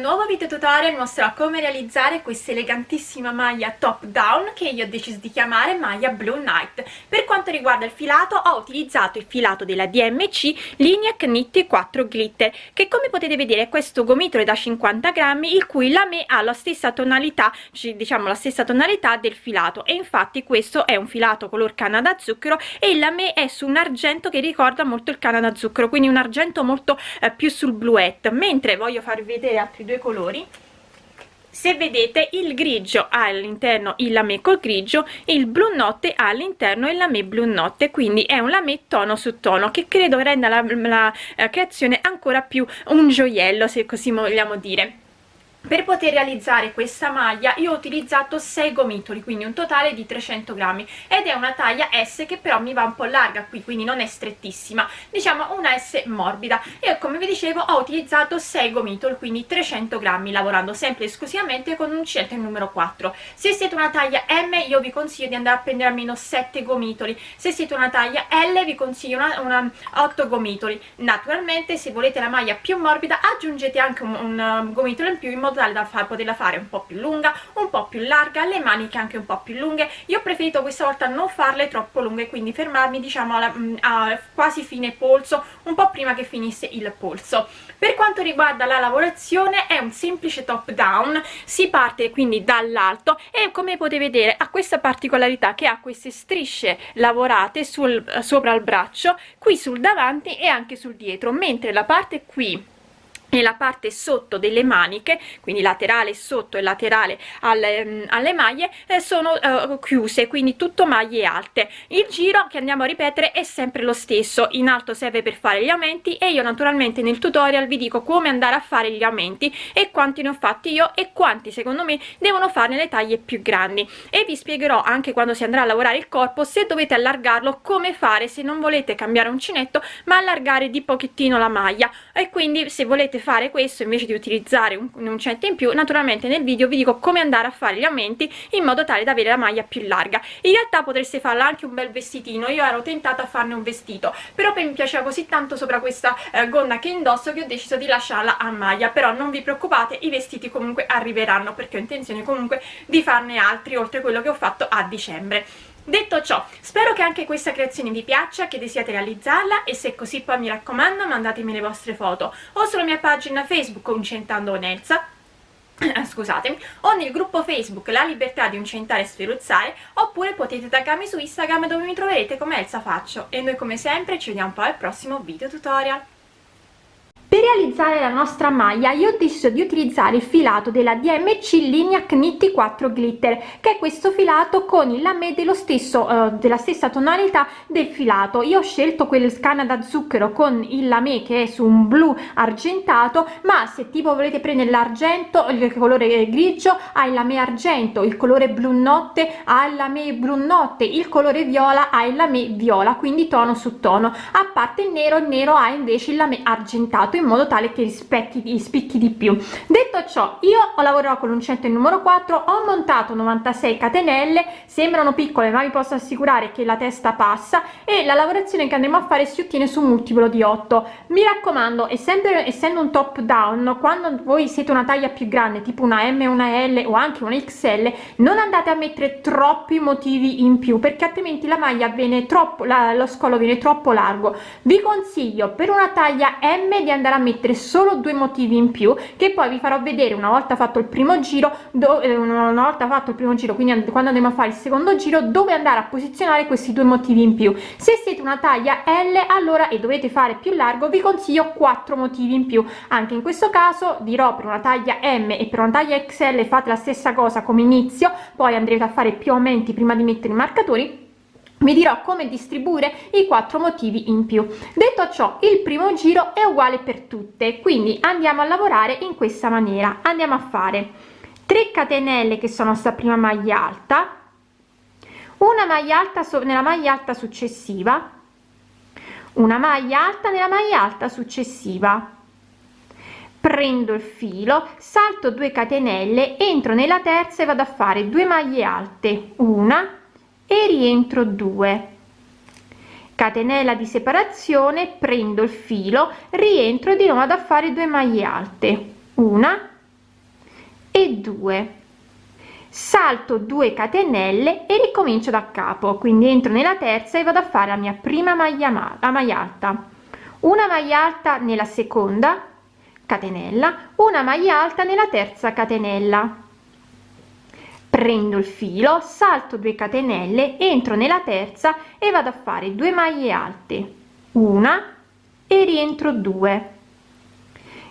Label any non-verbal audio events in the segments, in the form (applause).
nuovo video tutorial mostrerò come realizzare questa elegantissima maglia top down che io ho deciso di chiamare maglia Blue Night. Per quanto riguarda il filato ho utilizzato il filato della DMC Linea Knit 4 Glitter che come potete vedere è questo gomitolo da 50 grammi il cui lame ha la stessa tonalità, diciamo la stessa tonalità del filato e infatti questo è un filato color canna da zucchero e il lame è su un argento che ricorda molto il canna da zucchero quindi un argento molto eh, più sul bluette mentre voglio farvi vedere altri due colori. Se vedete il grigio ha all'interno il lame col grigio il blu notte ha all'interno il lame blu notte quindi è un lame tono su tono che credo renda la, la, la creazione ancora più un gioiello se così vogliamo dire per poter realizzare questa maglia io ho utilizzato 6 gomitoli quindi un totale di 300 grammi. Ed è una taglia S che però mi va un po' larga qui quindi non è strettissima. Diciamo una S morbida. E come vi dicevo ho utilizzato 6 gomitoli quindi 300 grammi lavorando sempre esclusivamente con un uncinetto numero 4 se siete una taglia M io vi consiglio di andare a prendere almeno 7 gomitoli. Se siete una taglia L vi consiglio una, una 8 gomitoli. Naturalmente se volete la maglia più morbida aggiungete anche un, un gomitolo in più in modo tale da far, poterla fare un po' più lunga, un po' più larga, le maniche anche un po' più lunghe. Io ho preferito questa volta non farle troppo lunghe, quindi fermarmi diciamo alla, mm, a quasi fine polso, un po' prima che finisse il polso. Per quanto riguarda la lavorazione è un semplice top down, si parte quindi dall'alto e come potete vedere ha questa particolarità che ha queste strisce lavorate sul, sopra il braccio, qui sul davanti e anche sul dietro, mentre la parte qui nella parte sotto delle maniche quindi laterale sotto e laterale alle, mm, alle maglie eh, sono uh, chiuse quindi tutto maglie alte. Il giro che andiamo a ripetere è sempre lo stesso. In alto serve per fare gli aumenti e io naturalmente nel tutorial vi dico come andare a fare gli aumenti e quanti ne ho fatti io e quanti secondo me devono fare nelle taglie più grandi. E vi spiegherò anche quando si andrà a lavorare il corpo se dovete allargarlo come fare se non volete cambiare uncinetto ma allargare di pochettino la maglia. E quindi se volete fare questo invece di utilizzare un, un uncinetto in più naturalmente nel video vi dico come andare a fare gli aumenti in modo tale da avere la maglia più larga. In realtà potreste farla anche un bel vestitino io ero tentata a farne un vestito però mi piaceva così tanto sopra questa eh, gonna che indosso che ho deciso di lasciarla a maglia però non vi preoccupate i vestiti comunque arriveranno perché ho intenzione comunque di farne altri oltre quello che ho fatto a dicembre Detto ciò, spero che anche questa creazione vi piaccia, che desiate realizzarla e se è così poi mi raccomando mandatemi le vostre foto o sulla mia pagina Facebook Uncentando con (clears throat) scusatemi, o nel gruppo Facebook La Libertà di Uncentare e Sferuzzare oppure potete taggarmi su Instagram dove mi troverete come Elsa Faccio e noi come sempre ci vediamo poi al prossimo video tutorial. Per realizzare la nostra maglia io ho deciso di utilizzare il filato della DMC Linea Knit 4 Glitter che è questo filato con il lame dello stesso uh, della stessa tonalità del filato. Io ho scelto quel canna da zucchero con il lame che è su un blu argentato ma se tipo volete prendere l'argento il colore grigio ha il lame argento il colore blu notte ha il lame blu notte il colore viola ha il lame viola quindi tono su tono. A parte il nero il nero ha invece il lame argentato in modo tale che rispecchi spicchi di più. Detto ciò io ho lavorato con l'uncinetto il numero 4 ho montato 96 catenelle sembrano piccole ma vi posso assicurare che la testa passa e la lavorazione che andremo a fare si ottiene su un multiplo di 8 mi raccomando essendo essendo un top down quando voi siete una taglia più grande tipo una m una l o anche una xl non andate a mettere troppi motivi in più perché altrimenti la maglia viene troppo la, lo scollo viene troppo largo. Vi consiglio per una taglia m di andare andare a mettere solo due motivi in più che poi vi farò vedere una volta fatto il primo giro eh, una volta fatto il primo giro quindi quando andiamo a fare il secondo giro dove andare a posizionare questi due motivi in più. Se siete una taglia L allora e dovete fare più largo vi consiglio quattro motivi in più. Anche in questo caso dirò per una taglia M e per una taglia XL fate la stessa cosa come inizio poi andrete a fare più aumenti prima di mettere i marcatori vi dirò come distribuire i quattro motivi in più. Detto ciò il primo giro è uguale per tutte quindi andiamo a lavorare in questa maniera. Andiamo a fare 3 catenelle che sono sta prima maglia alta una maglia alta nella maglia alta successiva una maglia alta nella maglia alta successiva. Prendo il filo salto 2 catenelle entro nella terza e vado a fare 2 maglie alte. Una e rientro 2 catenella di separazione prendo il filo rientro di nuovo ad fare 2 maglie alte. Una e 2 salto 2 catenelle e ricomincio da capo. Quindi entro nella terza e vado a fare la mia prima maglia la maglia alta. Una maglia alta nella seconda catenella una maglia alta nella terza catenella prendo il filo salto 2 catenelle entro nella terza e vado a fare 2 maglie alte. Una e rientro 2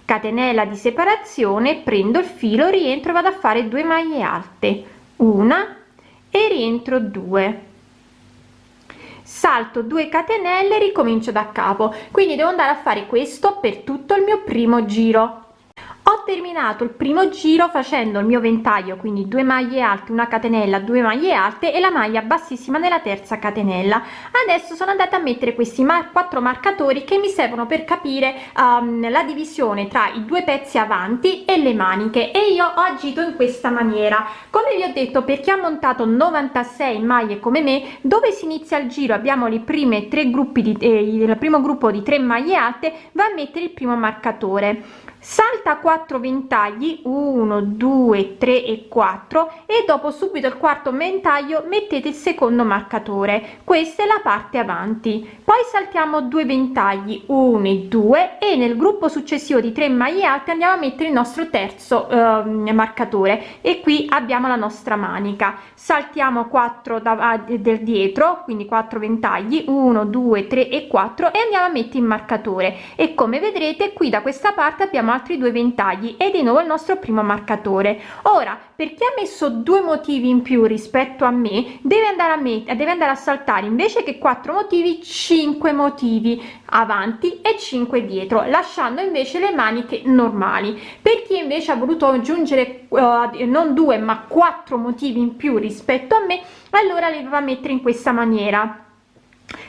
catenella di separazione prendo il filo rientro vado a fare 2 maglie alte. Una e rientro 2 salto 2 catenelle ricomincio da capo. Quindi devo andare a fare questo per tutto il mio primo giro ho terminato il primo giro facendo il mio ventaglio quindi due maglie alte una catenella due maglie alte e la maglia bassissima nella terza catenella. Adesso sono andata a mettere questi mar quattro marcatori che mi servono per capire um, la divisione tra i due pezzi avanti e le maniche e io ho agito in questa maniera. Come vi ho detto per chi ha montato 96 maglie come me dove si inizia il giro abbiamo le prime tre gruppi di eh, il primo gruppo di tre maglie alte va a mettere il primo marcatore salta 4 ventagli 1 2 3 e 4 e dopo subito il quarto ventaglio mettete il secondo marcatore. Questa è la parte avanti. Poi saltiamo due ventagli 1 e 2 e nel gruppo successivo di 3 maglie alte andiamo a mettere il nostro terzo eh, marcatore. E qui abbiamo la nostra manica. Saltiamo 4 da, del dietro quindi 4 ventagli 1 2 3 e 4 e andiamo a mettere il marcatore. E come vedrete qui da questa parte abbiamo altri due ventagli e di nuovo il nostro primo marcatore. Ora per chi ha messo due motivi in più rispetto a me deve andare a me deve andare a saltare invece che quattro motivi 5 motivi avanti e 5 dietro lasciando invece le maniche normali. Per chi invece ha voluto aggiungere uh, non due ma quattro motivi in più rispetto a me allora le va a mettere in questa maniera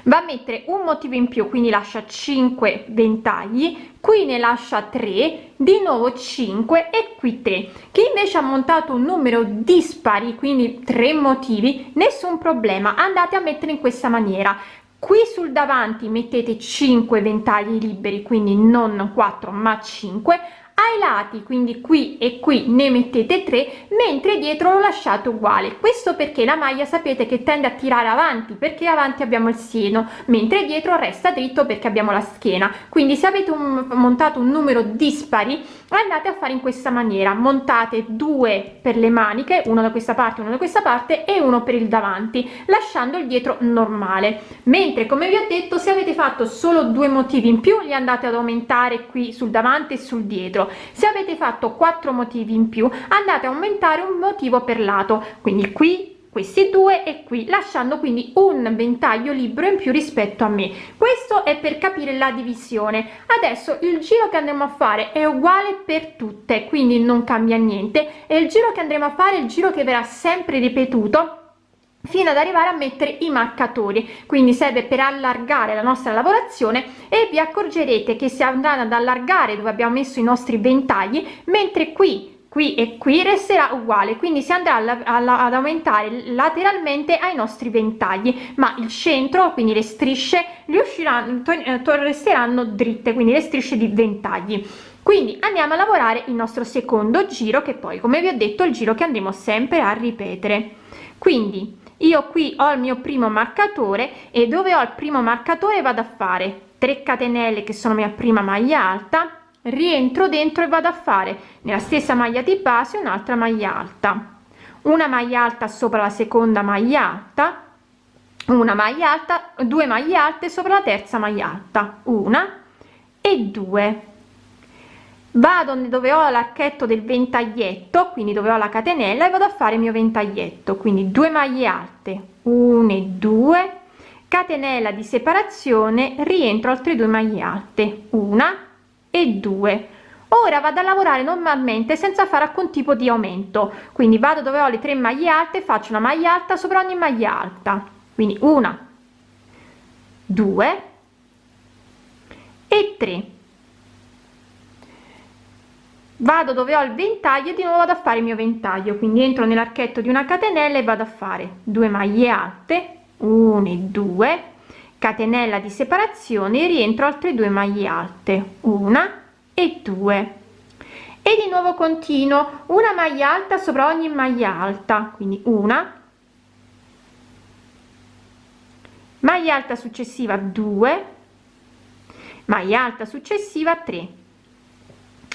va a mettere un motivo in più quindi lascia 5 ventagli qui ne lascia 3 di nuovo 5 e qui 3 chi invece ha montato un numero dispari quindi tre motivi nessun problema andate a mettere in questa maniera. Qui sul davanti mettete 5 ventagli liberi quindi non 4 ma 5 ai lati quindi qui e qui ne mettete 3 mentre dietro lo lasciate uguale. Questo perché la maglia sapete che tende a tirare avanti perché avanti abbiamo il seno mentre dietro resta dritto perché abbiamo la schiena. Quindi se avete un, montato un numero dispari andate a fare in questa maniera. Montate due per le maniche uno da questa parte uno da questa parte e uno per il davanti lasciando il dietro normale. Mentre come vi ho detto se avete fatto solo due motivi in più li andate ad aumentare qui sul davanti e sul dietro. Se avete fatto quattro motivi in più andate a aumentare un motivo per lato. Quindi qui questi due e qui lasciando quindi un ventaglio libero in più rispetto a me. Questo è per capire la divisione. Adesso il giro che andremo a fare è uguale per tutte quindi non cambia niente. E il giro che andremo a fare il giro che verrà sempre ripetuto fino ad arrivare a mettere i marcatori. Quindi serve per allargare la nostra lavorazione e vi accorgerete che si andranno ad allargare dove abbiamo messo i nostri ventagli mentre qui qui e qui resterà uguale quindi si andrà alla, alla, ad aumentare lateralmente ai nostri ventagli ma il centro quindi le strisce riusciranno eh, resteranno dritte quindi le strisce di ventagli. Quindi andiamo a lavorare il nostro secondo giro che poi come vi ho detto il giro che andremo sempre a ripetere. Quindi io qui ho il mio primo marcatore e dove ho il primo marcatore vado a fare? 3 catenelle che sono mia prima maglia alta rientro dentro e vado a fare. Nella stessa maglia di base un'altra maglia alta. Una maglia alta sopra la seconda maglia alta una maglia alta due maglie alte sopra la terza maglia alta. Una e due. Vado dove ho l'archetto del ventaglietto quindi dove ho la catenella e vado a fare il mio ventaglietto. Quindi due maglie alte 1 e 2 catenella di separazione rientro altre due maglie alte. Una e 2 ora vado a lavorare normalmente senza fare alcun tipo di aumento. Quindi vado dove ho le tre maglie alte faccio una maglia alta sopra ogni maglia alta. Quindi una 2 e 3 vado dove ho il ventaglio di nuovo vado a fare il mio ventaglio. Quindi entro nell'archetto di una catenella e vado a fare due maglie alte 1 e 2 catenella di separazione e rientro altre due maglie alte una e due. E di nuovo continuo una maglia alta sopra ogni maglia alta quindi una. Maglia alta successiva 2 maglia alta successiva 3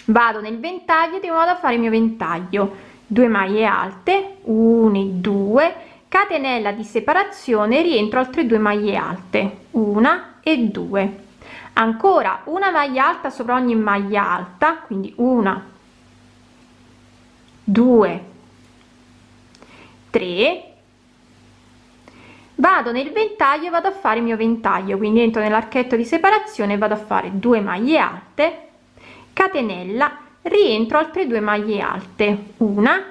vado nel ventaglio di modo a fare il mio ventaglio. 2 maglie alte 1 2 catenella di separazione rientro altre due maglie alte una e due. Ancora una maglia alta sopra ogni maglia alta quindi una 2 3 vado nel ventaglio vado a fare il mio ventaglio quindi entro nell'archetto di separazione vado a fare due maglie alte. Catenella rientro altre due maglie alte una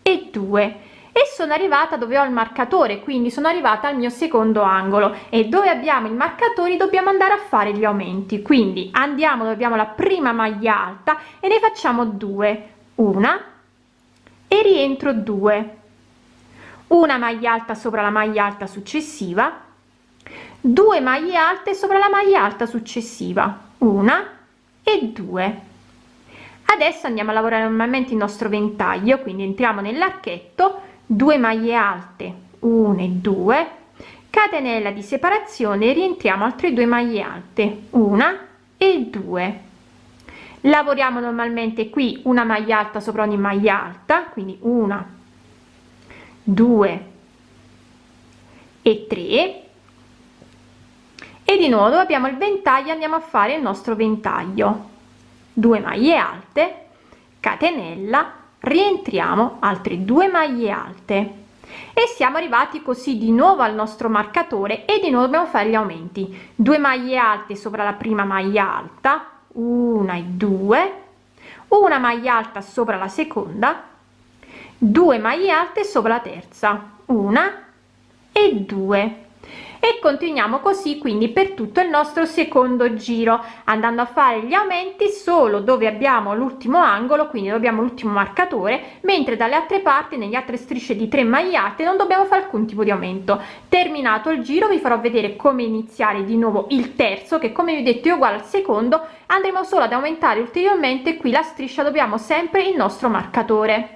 e due e sono arrivata dove ho il marcatore quindi sono arrivata al mio secondo angolo. E dove abbiamo i marcatori dobbiamo andare a fare gli aumenti. Quindi andiamo dove abbiamo la prima maglia alta e ne facciamo due. Una e rientro due. Una maglia alta sopra la maglia alta successiva. 2 maglie alte sopra la maglia alta successiva. Una e due. Adesso andiamo a lavorare normalmente il nostro ventaglio quindi entriamo nell'archetto 2 maglie alte 1 e 2 catenella di separazione rientriamo altre due maglie alte una e due. Lavoriamo normalmente qui una maglia alta sopra ogni maglia alta quindi una due e 3 e di nuovo abbiamo il ventaglio andiamo a fare il nostro ventaglio. 2 maglie alte catenella rientriamo altre due maglie alte. E siamo arrivati così di nuovo al nostro marcatore e di nuovo dobbiamo fare gli aumenti. 2 maglie alte sopra la prima maglia alta una e due. Una maglia alta sopra la seconda. 2 maglie alte sopra la terza una e due e continuiamo così quindi per tutto il nostro secondo giro andando a fare gli aumenti solo dove abbiamo l'ultimo angolo quindi dobbiamo l'ultimo marcatore mentre dalle altre parti negli altre strisce di 3 maglie alte non dobbiamo fare alcun tipo di aumento. Terminato il giro vi farò vedere come iniziare di nuovo il terzo che come vi ho detto è uguale al secondo. Andremo solo ad aumentare ulteriormente qui la striscia dobbiamo sempre il nostro marcatore.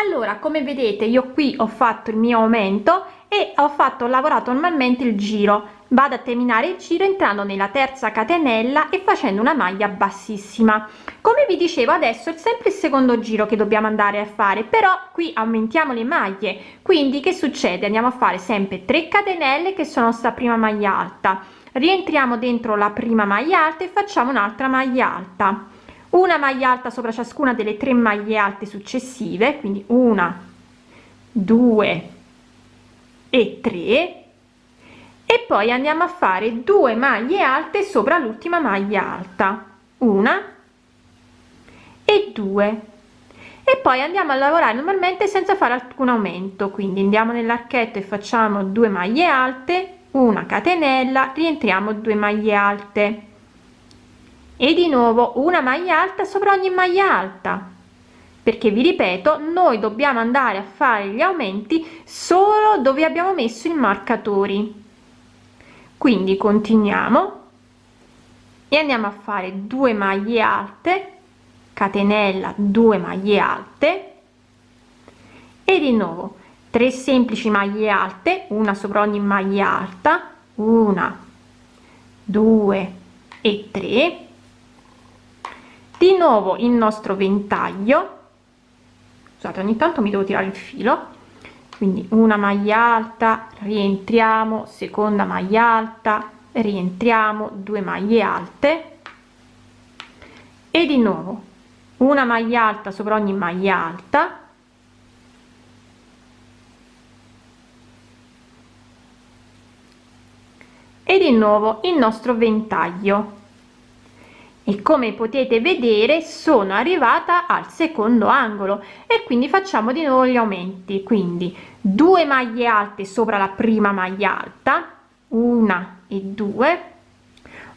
Allora come vedete io qui ho fatto il mio aumento e ho fatto ho lavorato normalmente il giro. Vado a terminare il giro entrando nella terza catenella e facendo una maglia bassissima. Come vi dicevo adesso è sempre il secondo giro che dobbiamo andare a fare però qui aumentiamo le maglie. Quindi che succede? Andiamo a fare sempre 3 catenelle che sono sta prima maglia alta. Rientriamo dentro la prima maglia alta e facciamo un'altra maglia alta. Una maglia alta sopra ciascuna delle tre maglie alte successive quindi una due e 3 e poi andiamo a fare due maglie alte sopra l'ultima maglia alta. Una e due. E poi andiamo a lavorare normalmente senza fare alcun aumento. Quindi andiamo nell'archetto e facciamo due maglie alte una catenella rientriamo due maglie alte. E di nuovo una maglia alta sopra ogni maglia alta perché vi ripeto noi dobbiamo andare a fare gli aumenti solo dove abbiamo messo i marcatori. Quindi continuiamo e andiamo a fare due maglie alte catenella 2 maglie alte. E di nuovo 3 semplici maglie alte una sopra ogni maglia alta una due e 3 di nuovo il nostro ventaglio scusate ogni tanto mi devo tirare il filo. Quindi una maglia alta rientriamo seconda maglia alta rientriamo due maglie alte. E di nuovo una maglia alta sopra ogni maglia alta. E di nuovo il nostro ventaglio e come potete vedere sono arrivata al secondo angolo. E quindi facciamo di nuovo gli aumenti. Quindi due maglie alte sopra la prima maglia alta una e due.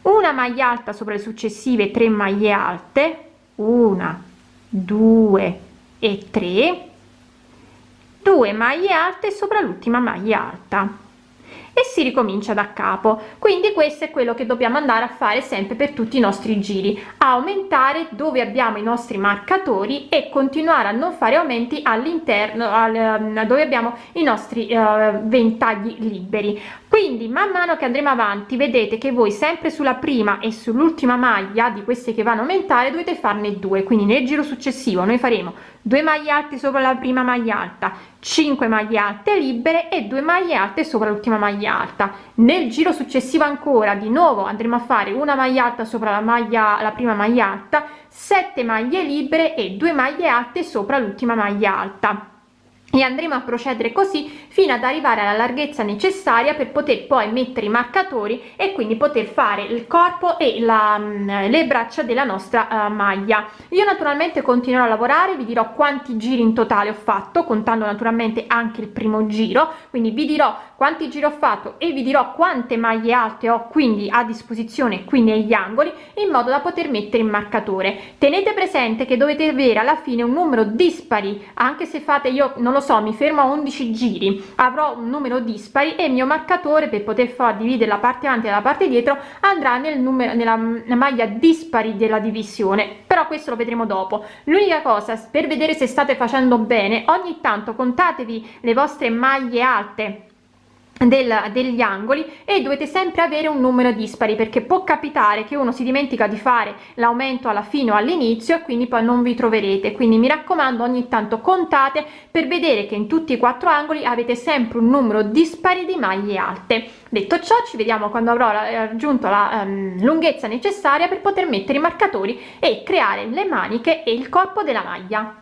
Una maglia alta sopra le successive tre maglie alte una due e tre. Due maglie alte sopra l'ultima maglia alta e si ricomincia da capo. Quindi questo è quello che dobbiamo andare a fare sempre per tutti i nostri giri aumentare dove abbiamo i nostri marcatori e continuare a non fare aumenti all'interno al, dove abbiamo i nostri uh, ventagli liberi. Quindi man mano che andremo avanti vedete che voi sempre sulla prima e sull'ultima maglia di queste che vanno a aumentare dovete farne due. Quindi nel giro successivo noi faremo 2 maglie alte sopra la prima maglia alta 5 maglie alte libere e 2 maglie alte sopra l'ultima maglia alta. Nel giro successivo ancora di nuovo andremo a fare una maglia alta sopra la maglia la prima maglia alta 7 maglie libere e 2 maglie alte sopra l'ultima maglia alta e andremo a procedere così fino ad arrivare alla larghezza necessaria per poter poi mettere i marcatori e quindi poter fare il corpo e la, mm, le braccia della nostra uh, maglia. Io naturalmente continuerò a lavorare vi dirò quanti giri in totale ho fatto contando naturalmente anche il primo giro. Quindi vi dirò quanti giri ho fatto e vi dirò quante maglie alte ho quindi a disposizione qui negli angoli in modo da poter mettere il marcatore. Tenete presente che dovete avere alla fine un numero dispari anche se fate io non lo so mi fermo a 11 giri avrò un numero dispari e il mio marcatore per poter far dividere la parte avanti e la parte dietro andrà nel numero nella maglia dispari della divisione. Però questo lo vedremo dopo. L'unica cosa per vedere se state facendo bene ogni tanto contatevi le vostre maglie alte del, degli angoli e dovete sempre avere un numero dispari perché può capitare che uno si dimentica di fare l'aumento alla fine o all'inizio e quindi poi non vi troverete. Quindi mi raccomando ogni tanto contate per vedere che in tutti i quattro angoli avete sempre un numero dispari di maglie alte. Detto ciò ci vediamo quando avrò raggiunto la um, lunghezza necessaria per poter mettere i marcatori e creare le maniche e il corpo della maglia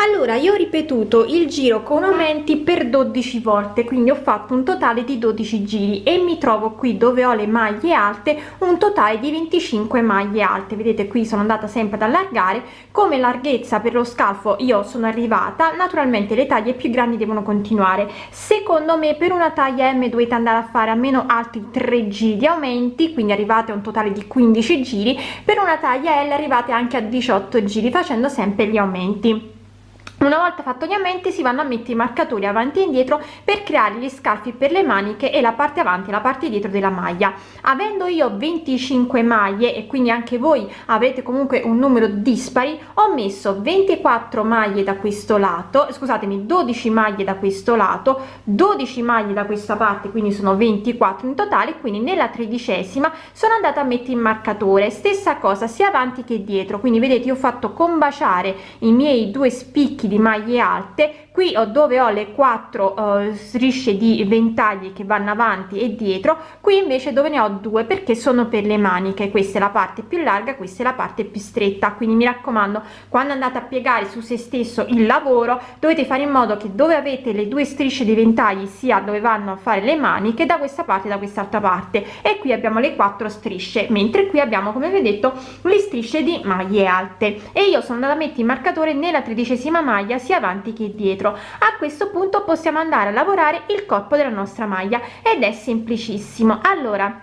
allora io ho ripetuto il giro con aumenti per 12 volte quindi ho fatto un totale di 12 giri e mi trovo qui dove ho le maglie alte un totale di 25 maglie alte. Vedete qui sono andata sempre ad allargare. Come larghezza per lo scalfo io sono arrivata naturalmente le taglie più grandi devono continuare. Secondo me per una taglia m dovete andare a fare almeno altri 3 giri di aumenti quindi arrivate a un totale di 15 giri. Per una taglia l arrivate anche a 18 giri facendo sempre gli aumenti una volta fatto gli aumenti si vanno a mettere i marcatori avanti e indietro per creare gli scalfi per le maniche e la parte avanti e la parte dietro della maglia. Avendo io 25 maglie e quindi anche voi avrete comunque un numero dispari ho messo 24 maglie da questo lato scusatemi 12 maglie da questo lato 12 maglie da questa parte quindi sono 24 in totale quindi nella tredicesima sono andata a mettere il marcatore. Stessa cosa sia avanti che dietro. Quindi vedete ho fatto combaciare i miei due spicchi di maglie alte. Qui ho dove ho le quattro uh, strisce di ventagli che vanno avanti e dietro qui invece dove ne ho due perché sono per le maniche. Questa è la parte più larga questa è la parte più stretta. Quindi mi raccomando quando andate a piegare su se stesso il lavoro dovete fare in modo che dove avete le due strisce di ventagli sia dove vanno a fare le maniche da questa parte da quest'altra parte. E qui abbiamo le quattro strisce mentre qui abbiamo come vedete le strisce di maglie alte. E io sono andata a mettere il marcatore nella tredicesima maglia sia avanti che dietro. A questo punto possiamo andare a lavorare il corpo della nostra maglia ed è semplicissimo. Allora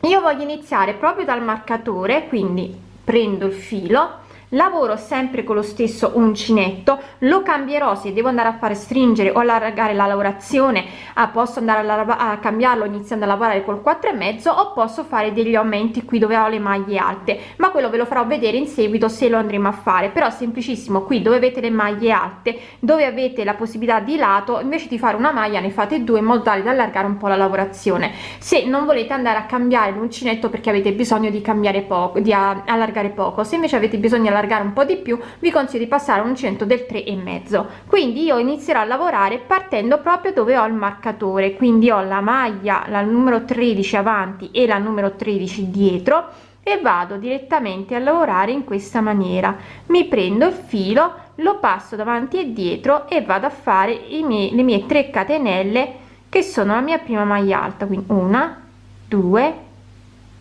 io voglio iniziare proprio dal marcatore quindi prendo il filo lavoro sempre con lo stesso uncinetto lo cambierò se devo andare a fare stringere o allargare la lavorazione ah, posso andare a, a cambiarlo iniziando a lavorare col 4 e mezzo o posso fare degli aumenti qui dove ho le maglie alte ma quello ve lo farò vedere in seguito se lo andremo a fare però semplicissimo qui dove avete le maglie alte dove avete la possibilità di lato invece di fare una maglia ne fate due in modo tale da allargare un po la lavorazione. Se non volete andare a cambiare l'uncinetto perché avete bisogno di cambiare poco di allargare poco se invece avete bisogno allargare un po di più vi consiglio di passare un uncinetto del 3 e mezzo. Quindi io inizierò a lavorare partendo proprio dove ho il marcatore. Quindi ho la maglia la numero 13 avanti e la numero 13 dietro e vado direttamente a lavorare in questa maniera. Mi prendo il filo lo passo davanti e dietro e vado a fare i miei le mie 3 catenelle che sono la mia prima maglia alta. Quindi una due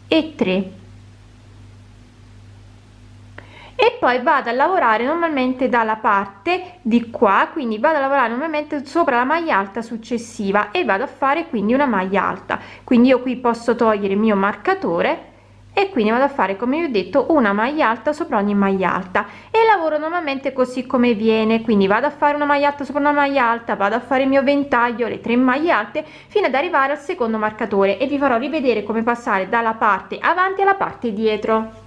e 3 e poi vado a lavorare normalmente dalla parte di qua quindi vado a lavorare normalmente sopra la maglia alta successiva e vado a fare quindi una maglia alta. Quindi io qui posso togliere il mio marcatore e quindi vado a fare come vi ho detto una maglia alta sopra ogni maglia alta. E lavoro normalmente così come viene quindi vado a fare una maglia alta sopra una maglia alta vado a fare il mio ventaglio le tre maglie alte fino ad arrivare al secondo marcatore. E vi farò rivedere come passare dalla parte avanti alla parte dietro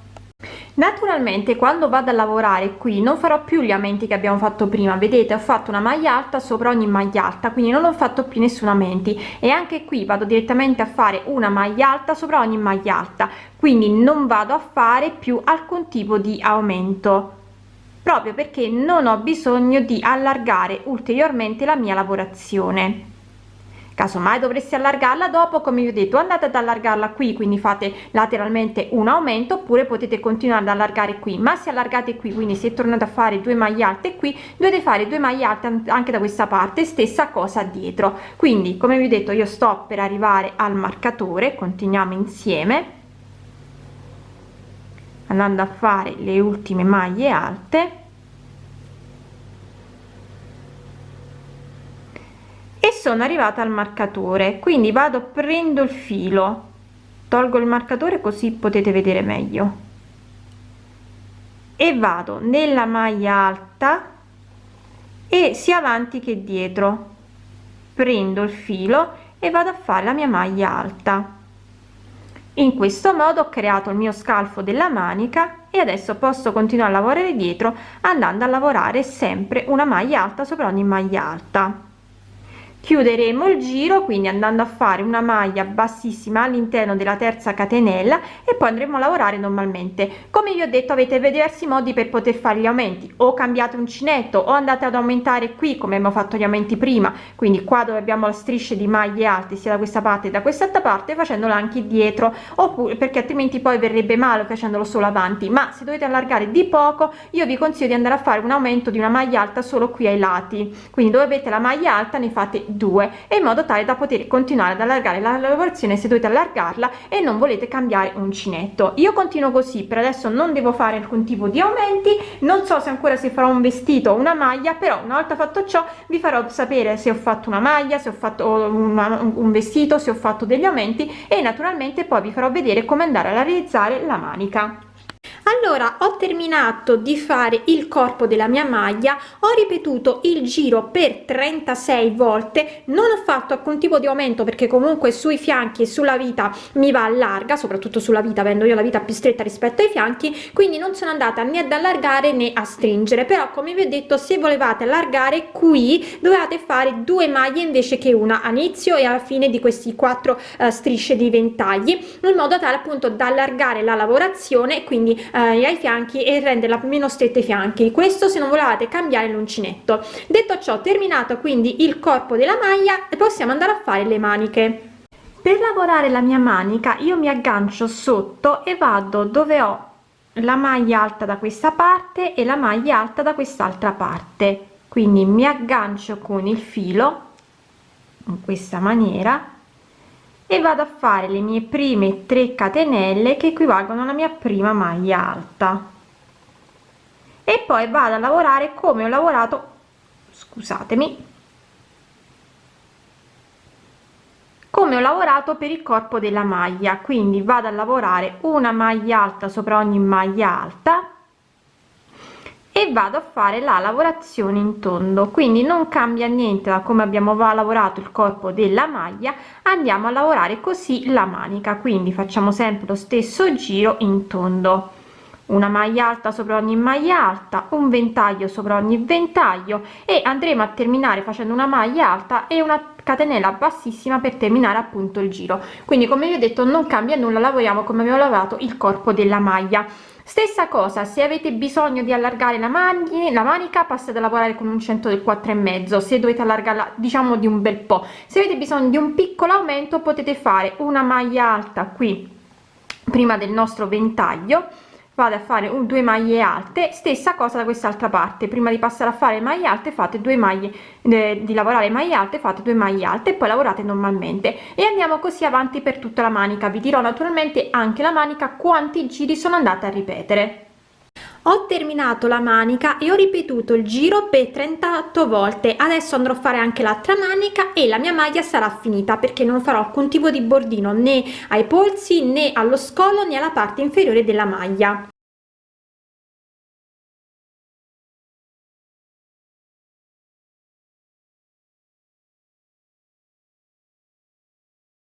naturalmente quando vado a lavorare qui non farò più gli aumenti che abbiamo fatto prima. Vedete ho fatto una maglia alta sopra ogni maglia alta quindi non ho fatto più nessun aumenti e anche qui vado direttamente a fare una maglia alta sopra ogni maglia alta. Quindi non vado a fare più alcun tipo di aumento. Proprio perché non ho bisogno di allargare ulteriormente la mia lavorazione casomai dovresti allargarla dopo come vi ho detto andate ad allargarla qui quindi fate lateralmente un aumento oppure potete continuare ad allargare qui. Ma se allargate qui quindi se tornate a fare due maglie alte qui dovete fare due maglie alte anche da questa parte stessa cosa dietro. Quindi come vi ho detto io sto per arrivare al marcatore continuiamo insieme andando a fare le ultime maglie alte e sono arrivata al marcatore. Quindi vado prendo il filo. Tolgo il marcatore così potete vedere meglio. E vado nella maglia alta e sia avanti che dietro. Prendo il filo e vado a fare la mia maglia alta. In questo modo ho creato il mio scalfo della manica e adesso posso continuare a lavorare dietro andando a lavorare sempre una maglia alta sopra ogni maglia alta chiuderemo il giro quindi andando a fare una maglia bassissima all'interno della terza catenella e poi andremo a lavorare normalmente. Come vi ho detto avete diversi modi per poter fare gli aumenti. O cambiate uncinetto o andate ad aumentare qui come abbiamo fatto gli aumenti prima. Quindi qua dove abbiamo la strisce di maglie alte sia da questa parte da quest'altra parte facendolo anche dietro. Oppure perché altrimenti poi verrebbe male facendolo solo avanti. Ma se dovete allargare di poco io vi consiglio di andare a fare un aumento di una maglia alta solo qui ai lati. Quindi dove avete la maglia alta ne fate 2 e in modo tale da poter continuare ad allargare la lavorazione se dovete allargarla e non volete cambiare uncinetto. Io continuo così per adesso non devo fare alcun tipo di aumenti non so se ancora si farà un vestito o una maglia però una volta fatto ciò vi farò sapere se ho fatto una maglia se ho fatto una, un vestito se ho fatto degli aumenti e naturalmente poi vi farò vedere come andare a realizzare la manica allora ho terminato di fare il corpo della mia maglia ho ripetuto il giro per 36 volte non ho fatto alcun tipo di aumento perché comunque sui fianchi e sulla vita mi va larga soprattutto sulla vita avendo io la vita più stretta rispetto ai fianchi quindi non sono andata né ad allargare né a stringere. Però come vi ho detto se volevate allargare qui dovevate fare due maglie invece che una all'inizio e alla fine di questi quattro uh, strisce di ventagli in modo tale appunto da allargare la lavorazione quindi uh, eh, ai fianchi e renderla meno stretta ai fianchi. Questo se non volevate cambiare l'uncinetto. Detto ciò terminato quindi il corpo della maglia possiamo andare a fare le maniche. Per lavorare la mia manica io mi aggancio sotto e vado dove ho la maglia alta da questa parte e la maglia alta da quest'altra parte. Quindi mi aggancio con il filo in questa maniera e vado a fare le mie prime 3 catenelle che equivalgono alla mia prima maglia alta. E poi vado a lavorare come ho lavorato scusatemi come ho lavorato per il corpo della maglia. Quindi vado a lavorare una maglia alta sopra ogni maglia alta e vado a fare la lavorazione in tondo. Quindi non cambia niente da come abbiamo lavorato il corpo della maglia andiamo a lavorare così la manica. Quindi facciamo sempre lo stesso giro in tondo. Una maglia alta sopra ogni maglia alta un ventaglio sopra ogni ventaglio e andremo a terminare facendo una maglia alta e una catenella bassissima per terminare appunto il giro. Quindi come vi ho detto non cambia nulla lavoriamo come abbiamo lavorato il corpo della maglia stessa cosa se avete bisogno di allargare la maglia la manica passate a lavorare con un centro del 4 e mezzo se dovete allargarla diciamo di un bel po. Se avete bisogno di un piccolo aumento potete fare una maglia alta qui prima del nostro ventaglio vado a fare un due maglie alte stessa cosa da quest'altra parte. Prima di passare a fare maglie alte fate due maglie eh, di lavorare maglie alte fate due maglie alte e poi lavorate normalmente. E andiamo così avanti per tutta la manica. Vi dirò naturalmente anche la manica quanti giri sono andate a ripetere ho terminato la manica e ho ripetuto il giro per 38 volte. Adesso andrò a fare anche l'altra manica e la mia maglia sarà finita perché non farò alcun tipo di bordino né ai polsi né allo scollo né alla parte inferiore della maglia